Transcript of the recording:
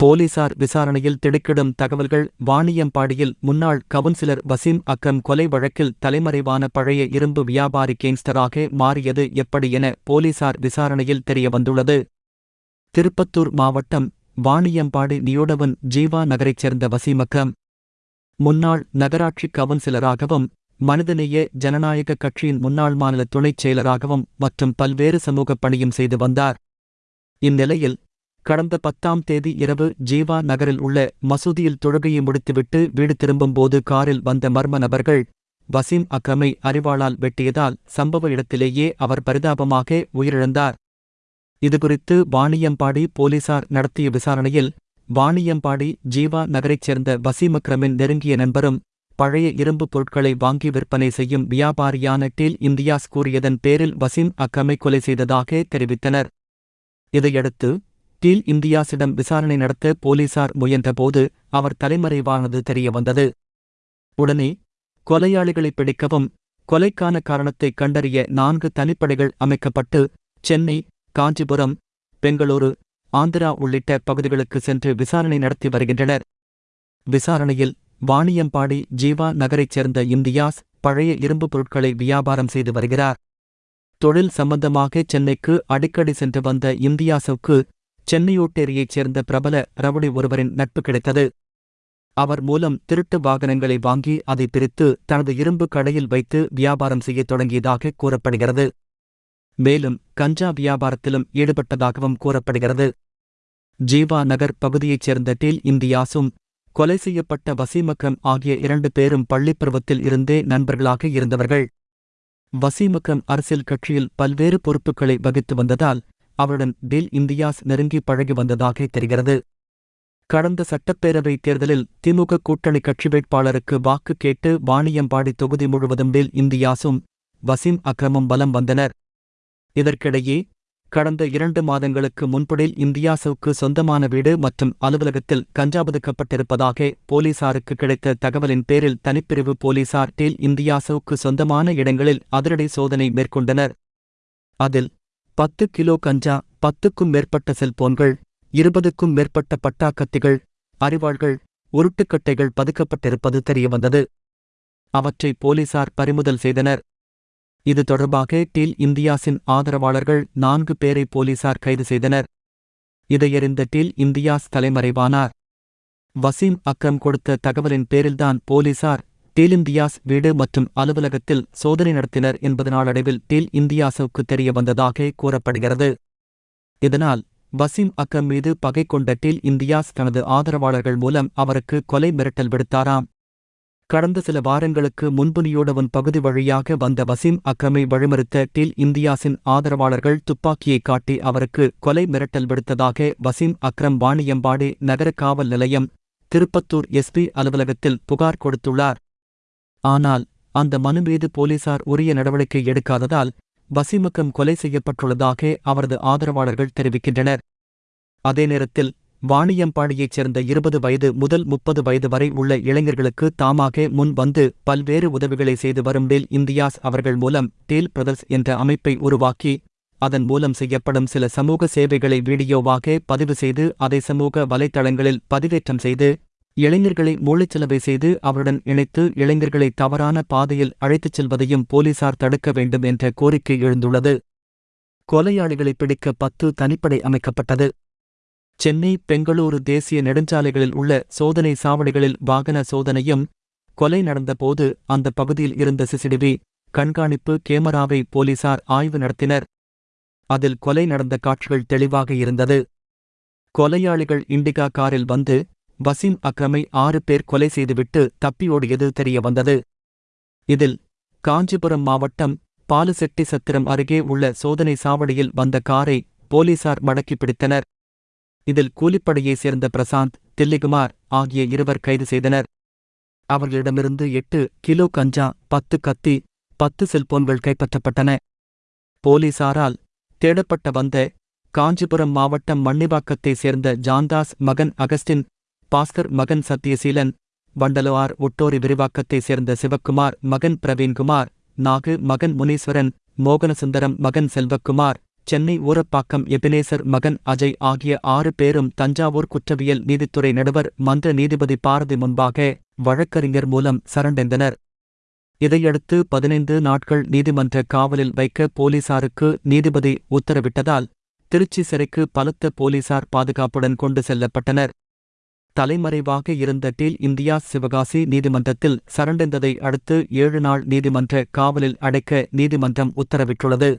போலீசார் விசாரணையில் திடுக்கிடும் தகவல்கள் வாணியம்பாடியில் முன்னாள் கவுன்சிலர் வசீம் அக்கம் கொலை வழக்கில் தலைமறைவான பழைய இரும்பு வியாபாரி கேங்ஸ்டராக மாறியது எப்படி என போலீசார் விசாரணையில் தெரியவந்துள்ளது. திருப்பத்தூர் மாவட்டம் வாணியம்பாடி நியோடவன் ஜீவா நகரைச் சேர்ந்த வசீம் அக்கம் முன்னாள் நகராட்சி கவுன்சிலராகவும் மனிதநேய ஜனநாயக கட்சியின் முன்னாள் மாநில துணைச் செயலராகவும் மற்றும் பல்வேறு சமூகப் பணியும் செய்து வந்தார். இந்நிலையில் கடந்த பத்தாம் தேதி இரவு ஜீவா நகரில் உள்ள மசூதியில் தொழுகையை முடித்துவிட்டு வீடு திரும்பும்போது காரில் வந்த மர்ம நபர்கள் வசீம் அக்ரமை அறிவாளால் வெட்டியதால் சம்பவ இடத்திலேயே அவர் பரிதாபமாக உயிரிழந்தார். இதுகுறித்து வாணியம்பாடி போலீசார் நடத்திய விசாரணையில் வாணியம்பாடி ஜீவா நகரைச் சேர்ந்த வசீம் அக்ரமின் நெருங்கிய நண்பரும் பழைய இரும்பு பொருட்களை வாங்கி விற்பனை செய்யும் வியாபாரியான டீல் இந்தியாஸ் கூறியதன் பேரில் வசீம் அக்ரமை கொலை செய்ததாக தெரிவித்தனர். இதையடுத்து டீல் இந்தியாஸிடம் விசாரணை நடத்த போலீசார் முயன்றபோது அவர் தலைமறைவானது தெரியவந்தது. உடனே கொலையாளிகளை பிடிக்கவும் கொலைக்கான காரணத்தை கண்டறிய நான்கு தனிப்படைகள் அமைக்கப்பட்டு சென்னை காஞ்சிபுரம் பெங்களூரு ஆந்திரா உள்ளிட்ட பகுதிகளுக்கு சென்று விசாரணை நடத்தி வருகின்றனர். விசாரணையில் வாணியம்பாடி ஜீவா நகரைச் சேர்ந்த இந்தியாஸ் பழைய இரும்பு பொருட்களை வியாபாரம் செய்து வருகிறார். தொழில் சம்பந்தமாக சென்னைக்கு அடிக்கடி சென்று வந்த இந்தியாசுக்கு சென்னையோட்டேரியைச் சேர்ந்த பிரபல ரவுடி ஒருவரின் நட்பு கிடைத்தது. அவர் மூலம் திருட்டு வாகனங்களை வாங்கி அதை பிரித்து தனது இரும்பு கடையில் வைத்து வியாபாரம் செய்யத் தொடங்கியதாக கூறப்படுகிறது. மேலும் கஞ்சா வியாபாரத்திலும் ஈடுபட்டதாகவும் கூறப்படுகிறது. ஜீவா நகர் பகுதியைச் சேர்ந்த டீல் இந்தியாசும் கொலை செய்யப்பட்ட வசீமக்கம் ஆகிய இரண்டு பேரும் பள்ளிப்பருவத்தில் இருந்தே நண்பர்களாக இருந்தவர்கள். வசீமக்கம் அரசியல் கட்சியில் பல்வேறு பொறுப்புகளை வகித்து வந்ததால் அவருடன் டில் இந்தியாஸ் நெருங்கி பழகி வந்ததாக தெரிகிறது. கடந்த சட்டப்பேரவைத் தேர்தலில் திமுக கூட்டணி கட்சி வேட்பாளருக்கு வாக்கு கேட்டு வாணியம்பாடி தொகுதி முழுவதும் டில் இந்தியாசும் வசீம் அக்ரமும் பலம் வந்தனர். இதற்கிடையே கடந்த இரண்டு மாதங்களுக்கு முன்படில் இந்தியாசுக்கு சொந்தமான வீடு மற்றும் அலுவலகத்தில் கஞ்சா பதுக்கப்பட்டிருப்பதாக போலீசாருக்கு கிடைத்த தகவலின் பேரில் தனிப்பிரிவு போலீசார் டீல் இந்தியாசுக்கு சொந்தமான இடங்களில் அதிரடி சோதனை மேற்கொண்டனர். அதில் பத்து கிலோ கஞ்சா பத்துக்கும் மேற்பட்ட செல்போன்கள் இருபதுக்கும் மேற்பட்ட பட்டாக்கத்திகள் அறிவாள்கள் உருட்டுக்கட்டைகள் பதுக்கப்பட்டிருப்பது தெரியவந்தது அவற்றை போலீசார் பறிமுதல் செய்தனர். இது தொடர்பாக டீல் இந்தியாஸின் ஆதரவாளர்கள் நான்கு பேரை போலீசார் கைது செய்தனர். இதையறிந்த டீல் இந்தியாஸ் தலைமறைவானார். வசீம் அக்ரம் கொடுத்த தகவலின் பேரில்தான் போலீசார் டீல் இந்தியாஸ் வீடு மற்றும் அலுவலகத்தில் சோதனை நடத்தினர் என்பது நாளடைவில் டீல் இந்தியாசுக்கு தெரிய வந்ததாக கூறப்படுகிறது. இதனால் வசீம் அக்ரம் மீது பகை கொண்ட டீல் இந்தியாஸ் தனது ஆதரவாளர்கள் மூலம் அவருக்கு கொலை மிரட்டல் விடுத்தாராம். கடந்த சில வாரங்களுக்கு முன்புனியோடவன் பகுதி வழியாக வந்த வசீம் அக்ரமை வழிமறுத்த டீல் இந்தியாஸின் ஆதரவாளர்கள் துப்பாக்கியை காட்டி அவருக்கு கொலை மிரட்டல் விடுத்ததாக வசீம் அக்ரம் வாணியம்பாடி நகர காவல் நிலையம் திருப்பத்தூர் எஸ்பி அலுவலகத்தில் புகார் கொடுத்துள்ளார். ஆனால் அந்த மனு மீது போலீசார் உரிய நடவடிக்கை எடுக்காததால் வசிமுக்கம் கொலை செய்யப்பட்டுள்ளதாக அவரது ஆதரவாளர்கள் தெரிவிக்கின்றனர். அதே நேரத்தில் வாணியம்பாடியைச் சேர்ந்த இருபது வயது முதல் முப்பது வயது வரை உள்ள இளைஞர்களுக்கு தாமாக முன் வந்து பல்வேறு உதவிகளை செய்து வரும் டேல் இந்தியாஸ் அவர்கள் மூலம் டேல் பிரதர்ஸ் என்ற அமைப்பை உருவாக்கி அதன் மூலம் செய்யப்படும் சில சமூக சேவைகளை வீடியோவாக பதிவு செய்து அதை சமூக வலைத்தளங்களில் பதிவேற்றம் செய்து இளைஞர்களை மூளைச்சலவை செய்து அவருடன் இணைத்து இளைஞர்களை தவறான பாதையில் அழைத்துச் செல்வதையும் போலீசார் தடுக்க வேண்டும் என்ற கோரிக்கை எழுந்துள்ளது. கொலையாளிகளை பிடிக்க பத்து தனிப்படை அமைக்கப்பட்டது. சென்னை பெங்களூரு தேசிய நெடுஞ்சாலைகளில் உள்ள சோதனை சாவடிகளில் வாகன சோதனையும் கொலை நடந்தபோது அந்த பகுதியில் இருந்த சிசிடிவி கண்காணிப்பு கேமராவை போலீசார் ஆய்வு நடத்தினர். அதில் கொலை நடந்த காட்சிகள் தெளிவாக இருந்தது. கொலையாளிகள் இண்டிகா காரில் வந்து வசீம் அக்ரமை ஆறு பேர் கொலை செய்துவிட்டு தப்பியோடியது தெரியவந்தது இதில் காஞ்சிபுரம் மாவட்டம் பாலுசெட்டி சத்திரம் அருகே உள்ள சோதனை சாவடியில் வந்த காரை போலீசார் மடக்கி பிடித்தனர். இதில் கூலிப்படையைச் சேர்ந்த பிரசாந்த் தில்லிகுமார் ஆகிய இருவர் கைது செய்தனர். அவர்களிடமிருந்து எட்டு கிலோ கஞ்சா பத்து கத்தி பத்து செல்போன்கள் கைப்பற்றப்பட்டன. போலீசாரால் தேடப்பட்ட வந்த காஞ்சிபுரம் மாவட்டம் மன்னிவாக்கத்தைச் சேர்ந்த ஜான்தாஸ் மகன் அகஸ்டின் பாஸ்கர் மகன் சத்யசீலன் வண்டலுவார் ஒட்டோரி விரிவாக்கத்தைச் சேர்ந்த சிவக்குமார் மகன் பிரவீன்குமார் நாகு மகன் முனீஸ்வரன் மோகனசுந்தரம் மகன் செல்வக்குமார் சென்னை ஊரப்பாக்கம் எபினேசர் மகன் அஜய் ஆகிய ஆறு பேரும் தஞ்சாவூர் குற்றவியல் நீதித்துறை நடுவர் மன்ற நீதிபதி பாரதி முன்பாக வழக்கறிஞர் மூலம் சரண்டைந்தனர். இதையடுத்து பதினைந்து நாட்கள் நீதிமன்ற காவலில் வைக்க போலீசாருக்கு நீதிபதி உத்தரவிட்டதால் திருச்சி சிறைக்கு பலத்த போலீசார் பாதுகாப்புடன் கொண்டு செல்லப்பட்டனர். தலைமறைவாக இருந்த டீல் இந்தியா சிவகாசி நீதிமன்றத்தில் சரண்டெந்ததை அடுத்து ஏழு நாள் நீதிமன்ற காவலில் அடைக்க நீதிமன்றம் உத்தரவிட்டுள்ளது.